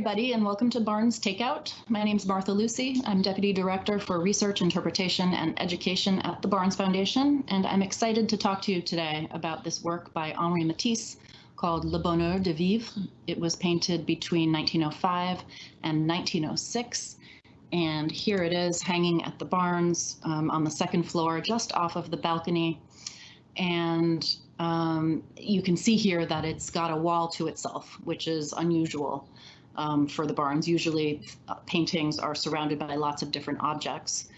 everybody, and welcome to Barnes Takeout. My name is Martha Lucy. I'm Deputy Director for Research, Interpretation, and Education at the Barnes Foundation, and I'm excited to talk to you today about this work by Henri Matisse called Le Bonheur de Vivre. It was painted between 1905 and 1906, and here it is hanging at the Barnes um, on the second floor, just off of the balcony. And um, you can see here that it's got a wall to itself, which is unusual um, for the Barnes. Usually uh, paintings are surrounded by lots of different objects.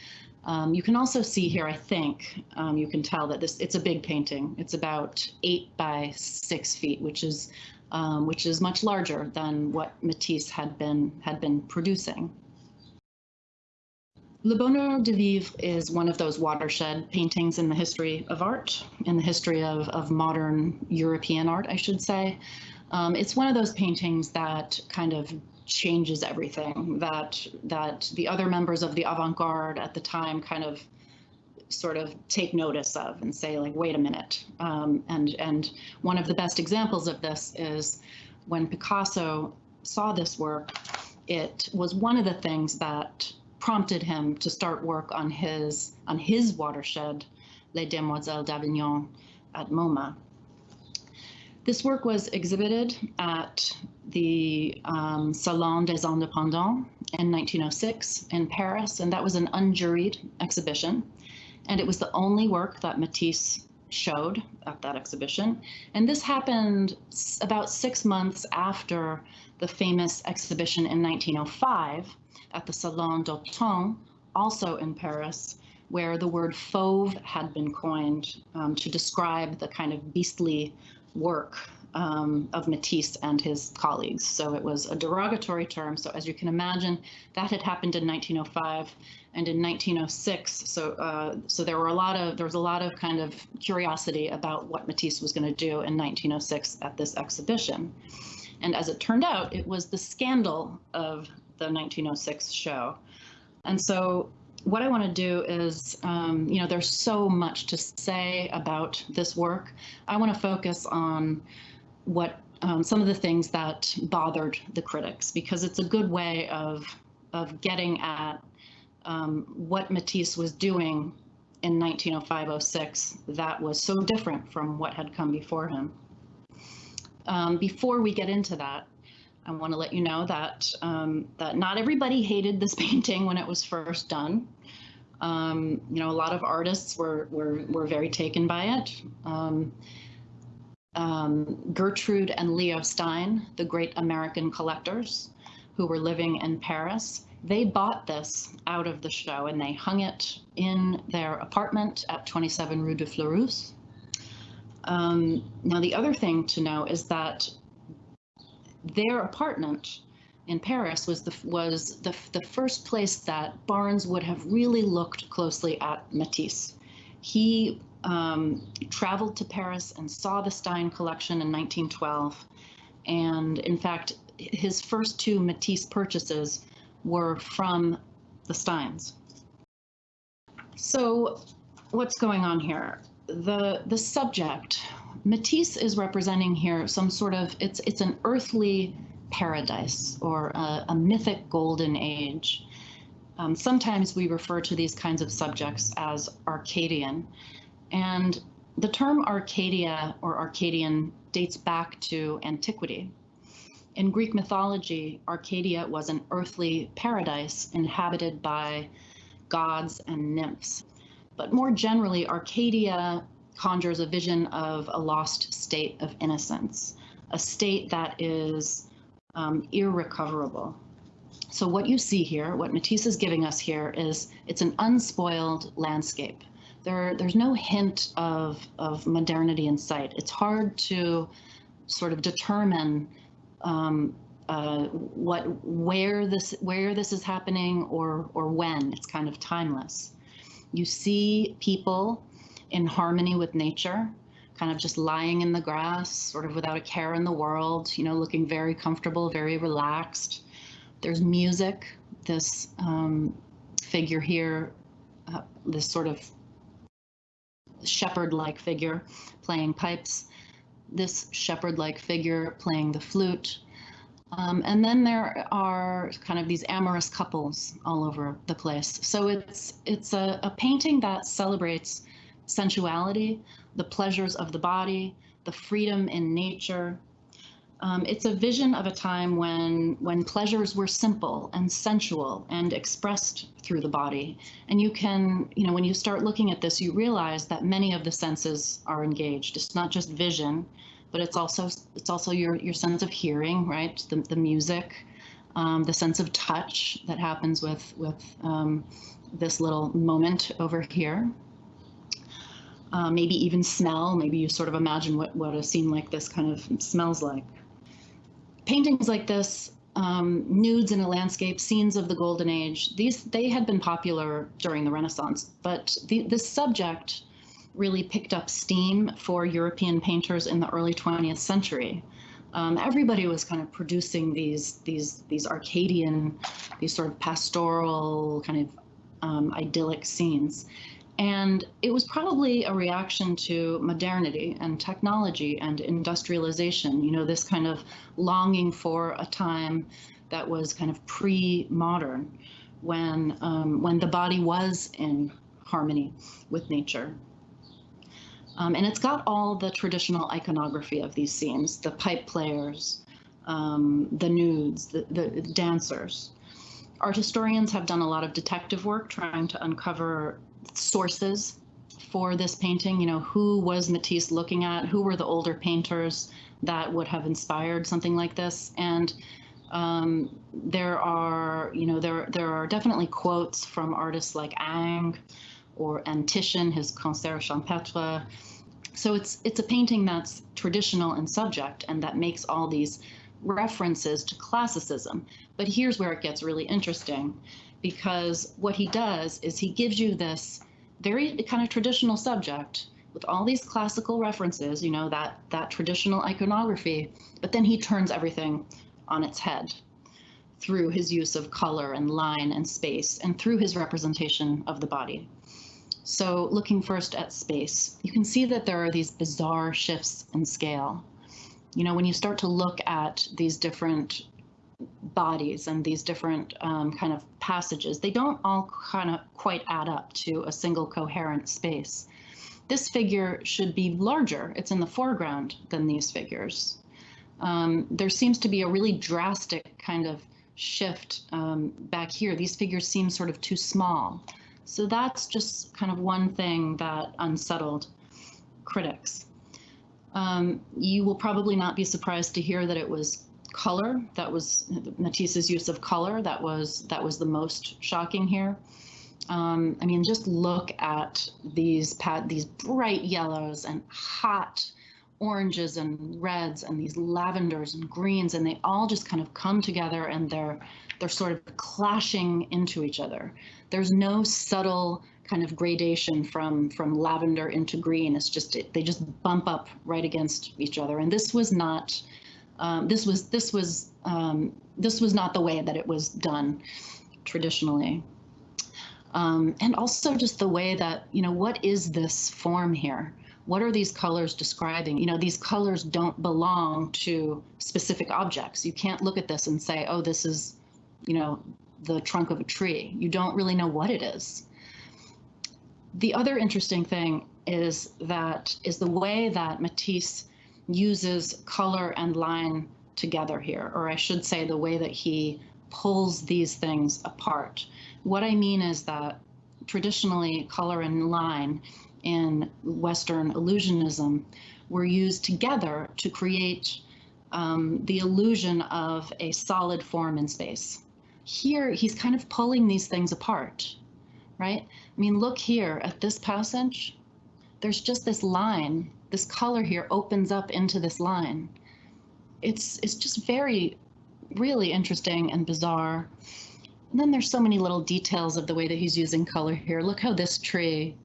Um, you can also see here, I think, um, you can tell that this it's a big painting. It's about eight by six feet, which is um, which is much larger than what Matisse had been had been producing. Le Bonheur de Vivre is one of those watershed paintings in the history of art, in the history of, of modern European art, I should say. Um, it's one of those paintings that kind of changes everything that that the other members of the avant-garde at the time kind of sort of take notice of and say like wait a minute um, and and one of the best examples of this is when Picasso saw this work it was one of the things that prompted him to start work on his on his watershed, Les Demoiselles d'Avignon at MoMA. This work was exhibited at the um, Salon des Indépendants in 1906 in Paris, and that was an unjuried exhibition. And it was the only work that Matisse showed at that exhibition. And this happened about six months after the famous exhibition in 1905 at the Salon d'Automne, also in Paris, where the word fauve had been coined um, to describe the kind of beastly work um, of Matisse and his colleagues. So it was a derogatory term. So as you can imagine, that had happened in 1905 and in 1906. So uh, so there were a lot of there was a lot of kind of curiosity about what Matisse was going to do in 1906 at this exhibition. And as it turned out, it was the scandal of the 1906 show. And so what I want to do is, um, you know, there's so much to say about this work. I want to focus on what um, some of the things that bothered the critics because it's a good way of of getting at um, what Matisse was doing in 1905-06 that was so different from what had come before him. Um, before we get into that, I want to let you know that um, that not everybody hated this painting when it was first done. Um, you know, a lot of artists were were were very taken by it. Um, um Gertrude and Leo Stein, the great American collectors who were living in Paris, they bought this out of the show and they hung it in their apartment at 27 Rue de Fleurus. Um, now, the other thing to know is that their apartment in Paris was the was the the first place that Barnes would have really looked closely at Matisse. He um, traveled to Paris and saw the Stein collection in 1912, and in fact, his first two Matisse purchases were from the Steins. So, what's going on here? The the subject Matisse is representing here some sort of it's it's an earthly paradise or a, a mythic golden age. Um, sometimes we refer to these kinds of subjects as Arcadian, and the term Arcadia or Arcadian dates back to antiquity. In Greek mythology, Arcadia was an earthly paradise inhabited by gods and nymphs. But more generally, Arcadia conjures a vision of a lost state of innocence, a state that is um, irrecoverable. So what you see here, what Matisse is giving us here is it's an unspoiled landscape. There, there's no hint of, of modernity in sight. It's hard to sort of determine um, uh, what, where this, where this is happening or, or when. It's kind of timeless. You see people in harmony with nature, kind of just lying in the grass, sort of without a care in the world, you know, looking very comfortable, very relaxed. There's music, this um, figure here, uh, this sort of shepherd-like figure playing pipes, this shepherd-like figure playing the flute. Um, and then there are kind of these amorous couples all over the place. So it's it's a, a painting that celebrates sensuality, the pleasures of the body, the freedom in nature. Um, it's a vision of a time when when pleasures were simple and sensual and expressed through the body. And you can, you know, when you start looking at this, you realize that many of the senses are engaged. It's not just vision, but it's also it's also your your sense of hearing, right? The the music, um, the sense of touch that happens with with um, this little moment over here. Uh, maybe even smell. Maybe you sort of imagine what what a scene like this kind of smells like. Paintings like this um, nudes in a landscape, scenes of the Golden Age. These they had been popular during the Renaissance, but the, this subject really picked up steam for European painters in the early 20th century. Um, everybody was kind of producing these these these Arcadian, these sort of pastoral kind of um, idyllic scenes. And it was probably a reaction to modernity and technology and industrialization, you know, this kind of longing for a time that was kind of pre-modern when um, when the body was in harmony with nature. Um, and it's got all the traditional iconography of these scenes, the pipe players, um, the nudes, the, the, dancers. Art historians have done a lot of detective work trying to uncover sources for this painting. You know, who was Matisse looking at? Who were the older painters that would have inspired something like this? And um, there are, you know, there there are definitely quotes from artists like Ingres, or and Titian, his Concert Champêtre. So it's it's a painting that's traditional in subject and that makes all these references to classicism. But here's where it gets really interesting because what he does is he gives you this very kind of traditional subject with all these classical references, you know, that that traditional iconography, but then he turns everything on its head through his use of color and line and space and through his representation of the body. So looking first at space, you can see that there are these bizarre shifts in scale. You know, when you start to look at these different bodies and these different um, kind of passages, they don't all kind of quite add up to a single coherent space. This figure should be larger. It's in the foreground than these figures. Um, there seems to be a really drastic kind of shift um, back here. These figures seem sort of too small. So that's just kind of one thing that unsettled critics. Um, you will probably not be surprised to hear that it was color that was Matisse's use of color that was that was the most shocking here. Um, I mean, just look at these these bright yellows and hot oranges and reds and these lavenders and greens, and they all just kind of come together and they're they're sort of clashing into each other. There's no subtle kind of gradation from from lavender into green. It's just they just bump up right against each other. And this was not um, this was this was um, this was not the way that it was done traditionally. Um, and also just the way that you know what is this form here? What are these colors describing? You know, these colors don't belong to specific objects. You can't look at this and say, oh, this is you know, the trunk of a tree. You don't really know what it is. The other interesting thing is that is the way that Matisse uses color and line together here, or I should say the way that he pulls these things apart. What I mean is that traditionally color and line in Western illusionism were used together to create um, the illusion of a solid form in space here he's kind of pulling these things apart, right? I mean, look here at this passage. There's just this line. This color here opens up into this line. It's it's just very, really interesting and bizarre. And then there's so many little details of the way that he's using color here. Look how this tree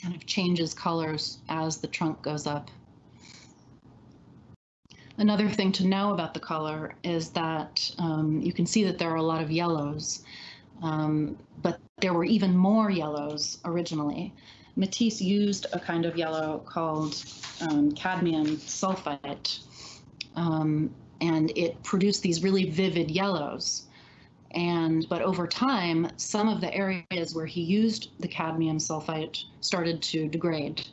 kind of changes colors as the trunk goes up. Another thing to know about the color is that um, you can see that there are a lot of yellows, um, but there were even more yellows originally. Matisse used a kind of yellow called um, cadmium sulfide, um, and it produced these really vivid yellows. And but over time, some of the areas where he used the cadmium sulfide started to degrade.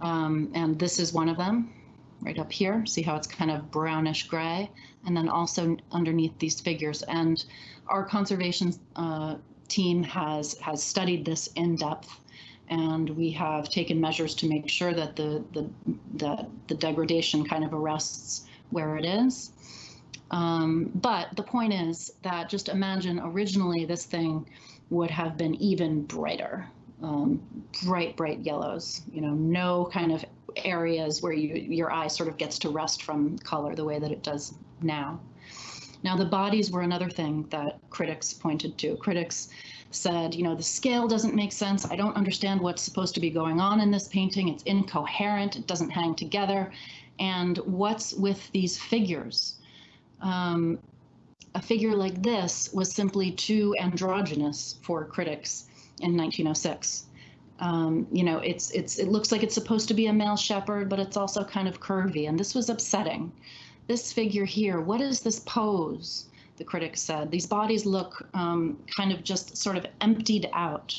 Um, and this is one of them right up here. See how it's kind of brownish gray? And then also underneath these figures. And our conservation uh, team has, has studied this in depth and we have taken measures to make sure that the, the, the, the degradation kind of arrests where it is. Um, but the point is that just imagine originally this thing would have been even brighter, um, bright, bright yellows, you know, no kind of areas where you, your eye sort of gets to rest from color the way that it does now. Now, the bodies were another thing that critics pointed to. Critics said, you know, the scale doesn't make sense. I don't understand what's supposed to be going on in this painting. It's incoherent. It doesn't hang together. And what's with these figures? Um, a figure like this was simply too androgynous for critics in 1906. Um, you know, it's it's it looks like it's supposed to be a male shepherd, but it's also kind of curvy, and this was upsetting. This figure here, what is this pose? The critics said these bodies look um, kind of just sort of emptied out,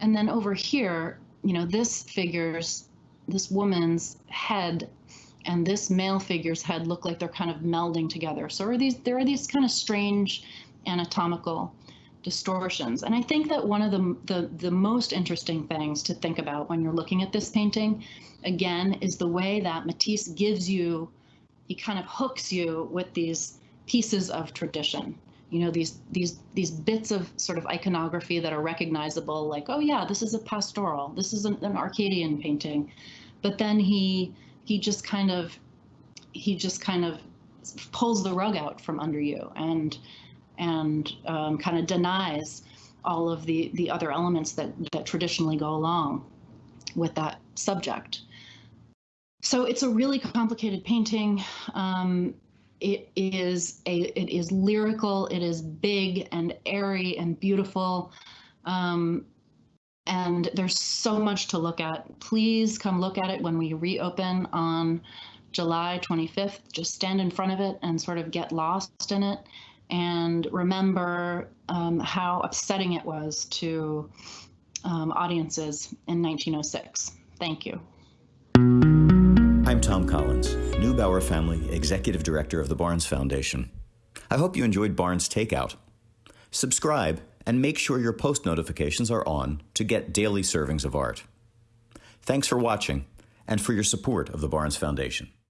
and then over here, you know, this figure's this woman's head and this male figure's head look like they're kind of melding together. So are these there are these kind of strange anatomical distortions. And I think that one of the, the, the most interesting things to think about when you're looking at this painting, again, is the way that Matisse gives you, he kind of hooks you with these pieces of tradition. You know, these these these bits of sort of iconography that are recognizable, like, oh yeah, this is a pastoral, this is an, an Arcadian painting. But then he he just kind of he just kind of pulls the rug out from under you and and um, kind of denies all of the, the other elements that, that traditionally go along with that subject. So it's a really complicated painting. Um, it is a it is lyrical. It is big and airy and beautiful. Um, and there's so much to look at. Please come look at it when we reopen on July 25th. Just stand in front of it and sort of get lost in it and remember um, how upsetting it was to um, audiences in 1906. Thank you. I'm Tom Collins, Neubauer Family Executive Director of the Barnes Foundation. I hope you enjoyed Barnes Takeout. Subscribe and make sure your post notifications are on to get daily servings of art. Thanks for watching and for your support of the Barnes Foundation.